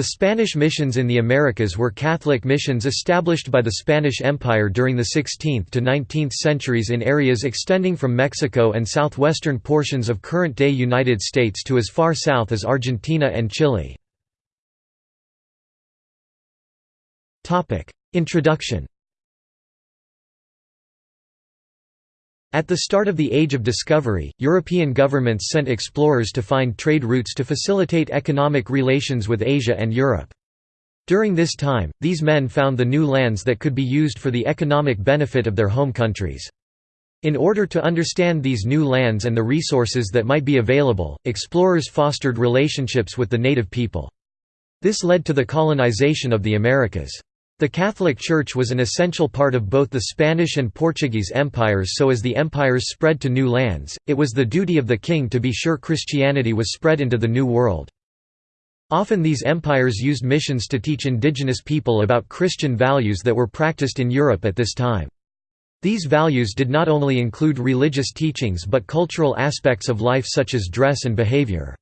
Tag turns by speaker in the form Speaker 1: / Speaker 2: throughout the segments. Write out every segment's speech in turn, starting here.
Speaker 1: The Spanish missions in the Americas were Catholic missions established by the Spanish Empire during the 16th to 19th centuries in areas extending from Mexico and southwestern portions of current-day United States to as far south as Argentina and Chile. Introduction At the start of the Age of Discovery, European governments sent explorers to find trade routes to facilitate economic relations with Asia and Europe. During this time, these men found the new lands that could be used for the economic benefit of their home countries. In order to understand these new lands and the resources that might be available, explorers fostered relationships with the native people. This led to the colonization of the Americas. The Catholic Church was an essential part of both the Spanish and Portuguese empires so as the empires spread to new lands, it was the duty of the king to be sure Christianity was spread into the New World. Often these empires used missions to teach indigenous people about Christian values that were practiced in Europe at this time. These values did not only include religious teachings but cultural aspects of life such as dress and behavior.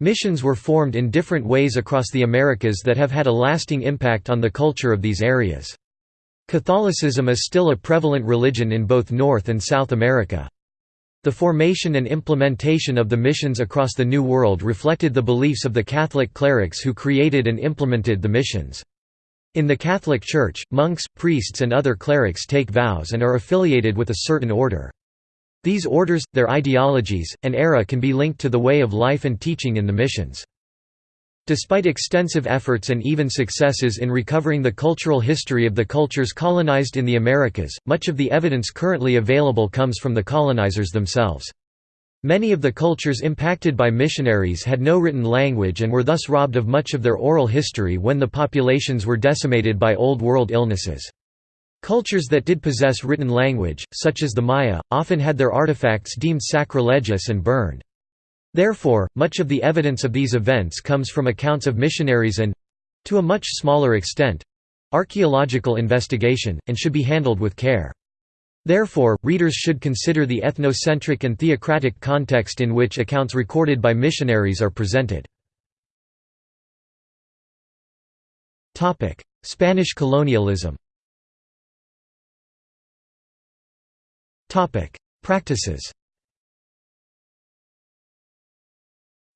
Speaker 1: Missions were formed in different ways across the Americas that have had a lasting impact on the culture of these areas. Catholicism is still a prevalent religion in both North and South America. The formation and implementation of the missions across the New World reflected the beliefs of the Catholic clerics who created and implemented the missions. In the Catholic Church, monks, priests and other clerics take vows and are affiliated with a certain order. These orders, their ideologies, and era can be linked to the way of life and teaching in the missions. Despite extensive efforts and even successes in recovering the cultural history of the cultures colonized in the Americas, much of the evidence currently available comes from the colonizers themselves. Many of the cultures impacted by missionaries had no written language and were thus robbed of much of their oral history when the populations were decimated by Old World illnesses. Cultures that did possess written language, such as the Maya, often had their artifacts deemed sacrilegious and burned. Therefore, much of the evidence of these events comes from accounts of missionaries and—to a much smaller extent—archaeological investigation, and should be handled with care. Therefore, readers should consider the ethnocentric and theocratic context in which accounts recorded by missionaries are presented. Spanish colonialism Practices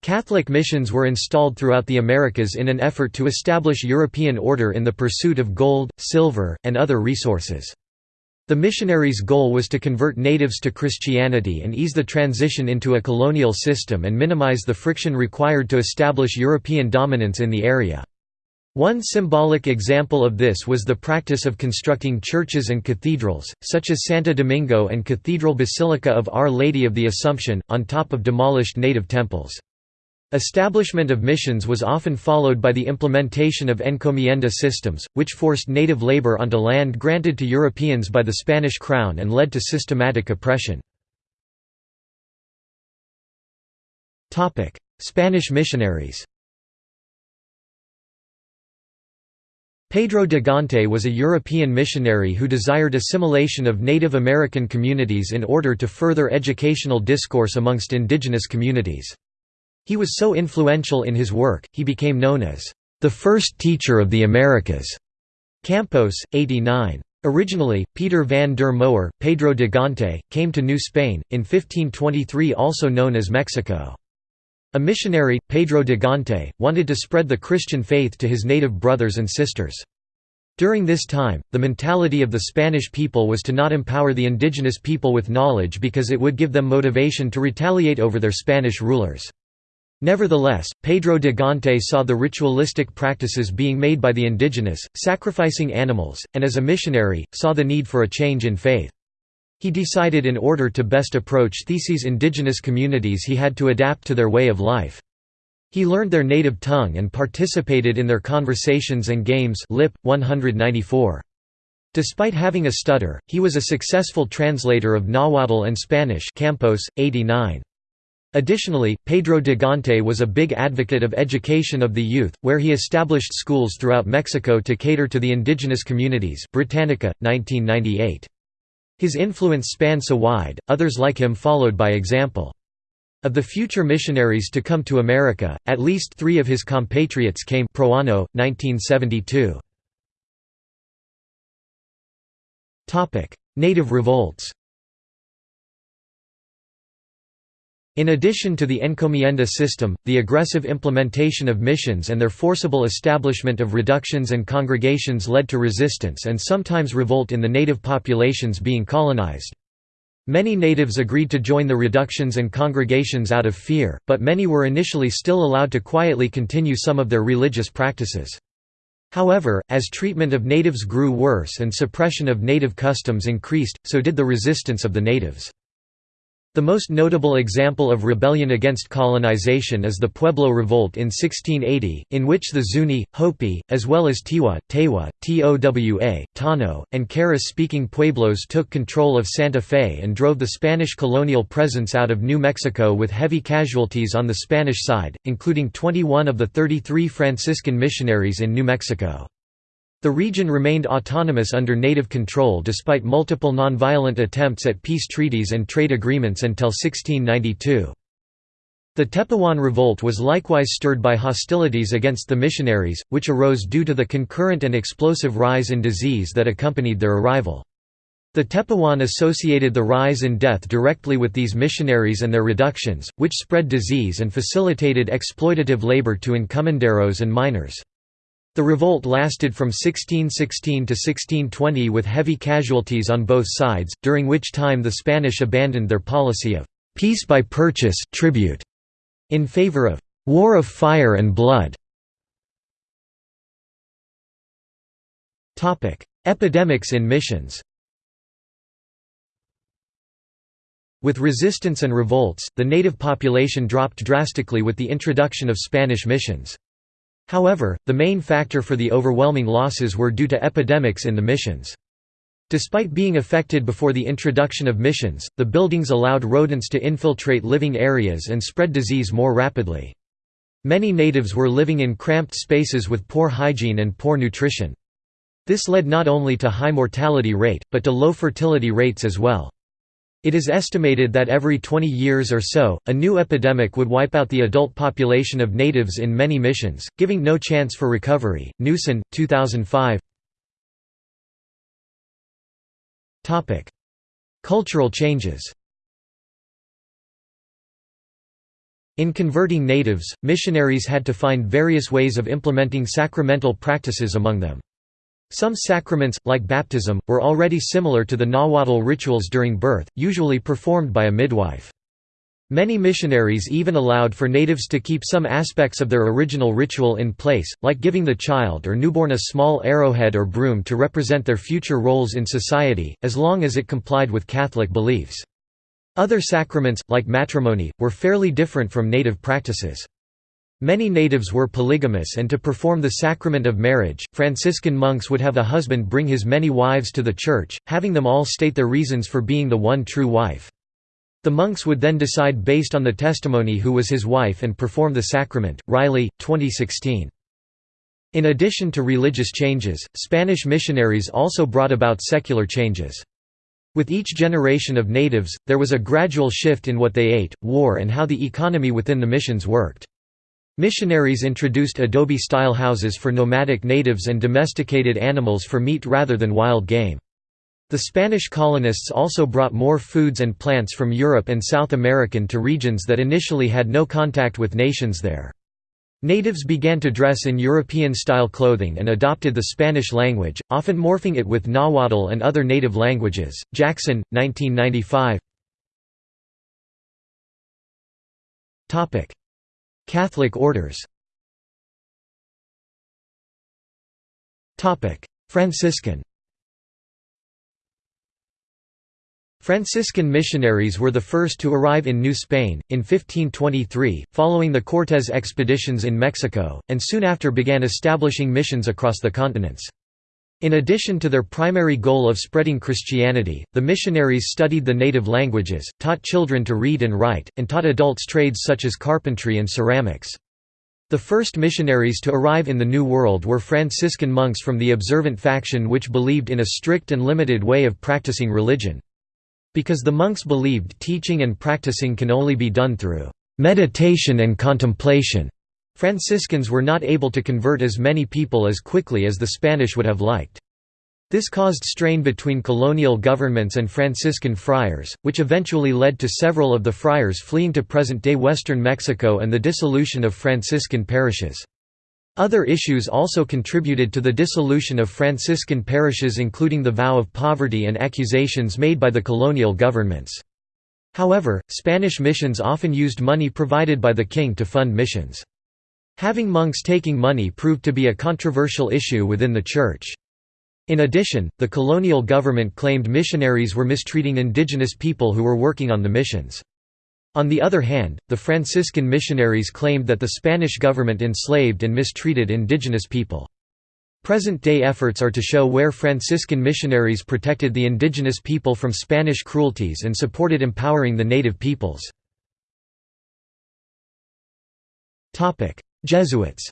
Speaker 1: Catholic missions were installed throughout the Americas in an effort to establish European order in the pursuit of gold, silver, and other resources. The missionaries' goal was to convert natives to Christianity and ease the transition into a colonial system and minimize the friction required to establish European dominance in the area. One symbolic example of this was the practice of constructing churches and cathedrals, such as Santo Domingo and Cathedral Basilica of Our Lady of the Assumption, on top of demolished native temples. Establishment of missions was often followed by the implementation of encomienda systems, which forced native labor onto land granted to Europeans by the Spanish crown and led to systematic oppression. Spanish missionaries Pedro de Gante was a European missionary who desired assimilation of Native American communities in order to further educational discourse amongst indigenous communities. He was so influential in his work, he became known as the first teacher of the Americas. Campos, 89. Originally, Peter van der Moer, Pedro de Gante, came to New Spain, in 1523 also known as Mexico. A missionary, Pedro de Gante, wanted to spread the Christian faith to his native brothers and sisters. During this time, the mentality of the Spanish people was to not empower the indigenous people with knowledge because it would give them motivation to retaliate over their Spanish rulers. Nevertheless, Pedro de Gante saw the ritualistic practices being made by the indigenous, sacrificing animals, and as a missionary, saw the need for a change in faith. He decided in order to best approach Theses indigenous communities he had to adapt to their way of life. He learned their native tongue and participated in their conversations and games Lipp, 194. Despite having a stutter, he was a successful translator of Nahuatl and Spanish Campos, 89. Additionally, Pedro de Gante was a big advocate of education of the youth, where he established schools throughout Mexico to cater to the indigenous communities Britannica, 1998. His influence spanned so wide, others like him followed by example. Of the future missionaries to come to America, at least three of his compatriots came Proano, 1972. Native revolts In addition to the encomienda system, the aggressive implementation of missions and their forcible establishment of reductions and congregations led to resistance and sometimes revolt in the native populations being colonized. Many natives agreed to join the reductions and congregations out of fear, but many were initially still allowed to quietly continue some of their religious practices. However, as treatment of natives grew worse and suppression of native customs increased, so did the resistance of the natives. The most notable example of rebellion against colonization is the Pueblo Revolt in 1680, in which the Zuni, Hopi, as well as Tiwa, Tewa, Towa, Tano, and Keres-speaking pueblos took control of Santa Fe and drove the Spanish colonial presence out of New Mexico with heavy casualties on the Spanish side, including 21 of the 33 Franciscan missionaries in New Mexico. The region remained autonomous under native control despite multiple nonviolent attempts at peace treaties and trade agreements until 1692. The Tepehuan revolt was likewise stirred by hostilities against the missionaries, which arose due to the concurrent and explosive rise in disease that accompanied their arrival. The Tepehuan associated the rise in death directly with these missionaries and their reductions, which spread disease and facilitated exploitative labor to encomenderos and miners. The revolt lasted from 1616 to 1620 with heavy casualties on both sides, during which time the Spanish abandoned their policy of «peace by purchase tribute in favor of «war of fire and blood». Epidemics in missions With resistance and revolts, the native population dropped drastically with the introduction of Spanish missions. However, the main factor for the overwhelming losses were due to epidemics in the missions. Despite being affected before the introduction of missions, the buildings allowed rodents to infiltrate living areas and spread disease more rapidly. Many natives were living in cramped spaces with poor hygiene and poor nutrition. This led not only to high mortality rate, but to low fertility rates as well. It is estimated that every 20 years or so, a new epidemic would wipe out the adult population of natives in many missions, giving no chance for recovery. Newson, 2005. Topic: Cultural changes. In converting natives, missionaries had to find various ways of implementing sacramental practices among them. Some sacraments, like baptism, were already similar to the Nahuatl rituals during birth, usually performed by a midwife. Many missionaries even allowed for natives to keep some aspects of their original ritual in place, like giving the child or newborn a small arrowhead or broom to represent their future roles in society, as long as it complied with Catholic beliefs. Other sacraments, like matrimony, were fairly different from native practices. Many natives were polygamous and to perform the sacrament of marriage, Franciscan monks would have a husband bring his many wives to the church, having them all state their reasons for being the one true wife. The monks would then decide based on the testimony who was his wife and perform the sacrament. Riley, 2016. In addition to religious changes, Spanish missionaries also brought about secular changes. With each generation of natives, there was a gradual shift in what they ate, wore and how the economy within the missions worked. Missionaries introduced adobe-style houses for nomadic natives and domesticated animals for meat rather than wild game. The Spanish colonists also brought more foods and plants from Europe and South American to regions that initially had no contact with nations there. Natives began to dress in European-style clothing and adopted the Spanish language, often morphing it with Nahuatl and other native languages. Jackson, 1995. Catholic orders Franciscan Franciscan missionaries were the first to arrive in New Spain, in 1523, following the Cortés expeditions in Mexico, and soon after began establishing missions across the continents. In addition to their primary goal of spreading Christianity, the missionaries studied the native languages, taught children to read and write, and taught adults trades such as carpentry and ceramics. The first missionaries to arrive in the New World were Franciscan monks from the observant faction which believed in a strict and limited way of practicing religion. Because the monks believed teaching and practicing can only be done through meditation and contemplation, Franciscans were not able to convert as many people as quickly as the Spanish would have liked. This caused strain between colonial governments and Franciscan friars, which eventually led to several of the friars fleeing to present-day western Mexico and the dissolution of Franciscan parishes. Other issues also contributed to the dissolution of Franciscan parishes including the vow of poverty and accusations made by the colonial governments. However, Spanish missions often used money provided by the king to fund missions. Having monks taking money proved to be a controversial issue within the Church. In addition, the colonial government claimed missionaries were mistreating indigenous people who were working on the missions. On the other hand, the Franciscan missionaries claimed that the Spanish government enslaved and mistreated indigenous people. Present-day efforts are to show where Franciscan missionaries protected the indigenous people from Spanish cruelties and supported empowering the native peoples. Jesuits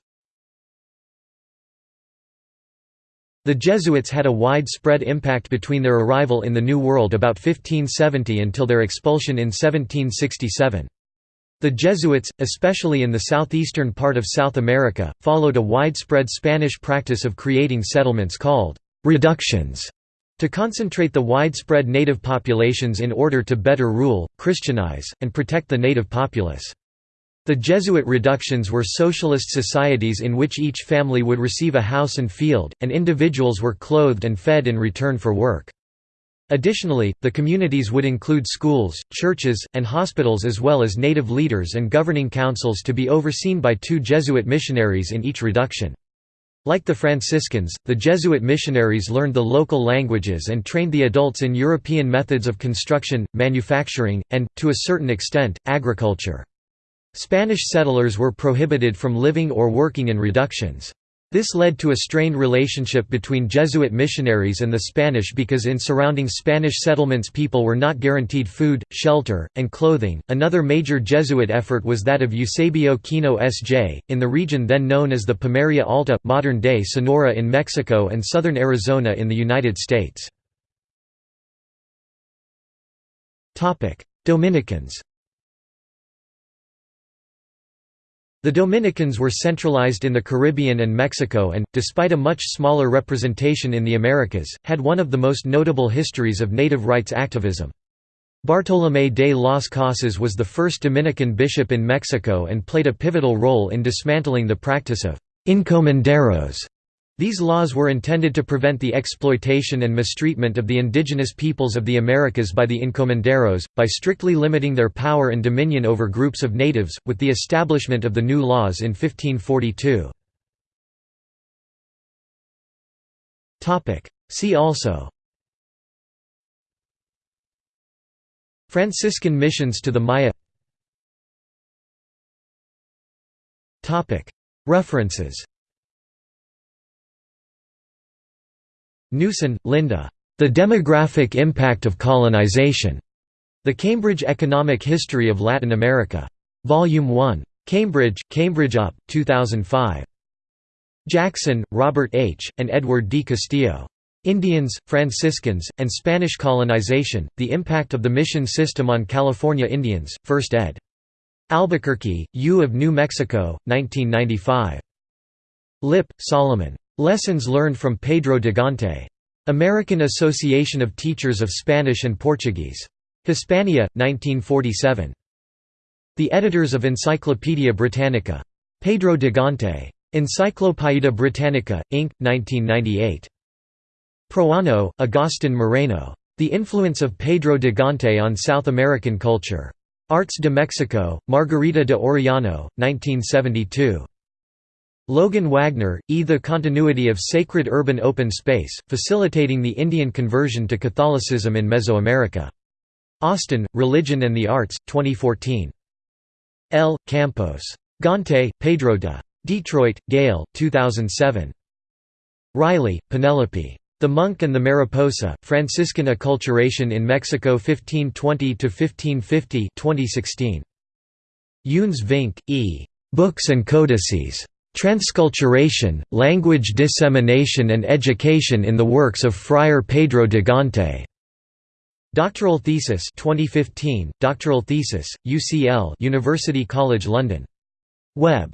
Speaker 1: The Jesuits had a widespread impact between their arrival in the New World about 1570 until their expulsion in 1767. The Jesuits, especially in the southeastern part of South America, followed a widespread Spanish practice of creating settlements called «reductions» to concentrate the widespread native populations in order to better rule, Christianize, and protect the native populace. The Jesuit reductions were socialist societies in which each family would receive a house and field, and individuals were clothed and fed in return for work. Additionally, the communities would include schools, churches, and hospitals as well as native leaders and governing councils to be overseen by two Jesuit missionaries in each reduction. Like the Franciscans, the Jesuit missionaries learned the local languages and trained the adults in European methods of construction, manufacturing, and, to a certain extent, agriculture. Spanish settlers were prohibited from living or working in reductions. This led to a strained relationship between Jesuit missionaries and the Spanish because in surrounding Spanish settlements people were not guaranteed food, shelter, and clothing. Another major Jesuit effort was that of Eusebio Kino S.J., in the region then known as the Pimeria Alta, modern day Sonora in Mexico and southern Arizona in the United States. Dominicans The Dominicans were centralized in the Caribbean and Mexico and, despite a much smaller representation in the Americas, had one of the most notable histories of native rights activism. Bartolomé de las Casas was the first Dominican bishop in Mexico and played a pivotal role in dismantling the practice of encomenderos these laws were intended to prevent the exploitation and mistreatment of the indigenous peoples of the Americas by the encomenderos, by strictly limiting their power and dominion over groups of natives, with the establishment of the new laws in 1542. See also. Franciscan missions to the Maya. References Newson, Linda. The Demographic Impact of Colonization. The Cambridge Economic History of Latin America. Volume 1. Cambridge, Cambridge UP, 2005. Jackson, Robert H., and Edward D. Castillo. Indians, Franciscans, and Spanish Colonization, The Impact of the Mission System on California Indians, 1st ed. Albuquerque, U of New Mexico, 1995. Lipp, Solomon. Lessons learned from Pedro de Gante. American Association of Teachers of Spanish and Portuguese. Hispania, 1947. The editors of Encyclopaedia Britannica. Pedro de Gante. Encyclopaedia Britannica, Inc., 1998. Proano, Agustin Moreno. The Influence of Pedro de Gante on South American Culture. Arts de Mexico, Margarita de Orellano, 1972. Logan Wagner, E. The Continuity of Sacred Urban Open Space, Facilitating the Indian Conversion to Catholicism in Mesoamerica. Austin, Religion and the Arts, 2014. L. Campos. Gante, Pedro de. Detroit, Gale, 2007. Riley, Penelope. The Monk and the Mariposa, Franciscan Acculturation in Mexico 1520–1550 2016. Younes Vinck, E. Books and Codices. Transculturation, Language Dissemination and Education in the Works of Friar Pedro de Gante. Doctoral thesis 2015, doctoral thesis, UCL University College London. Web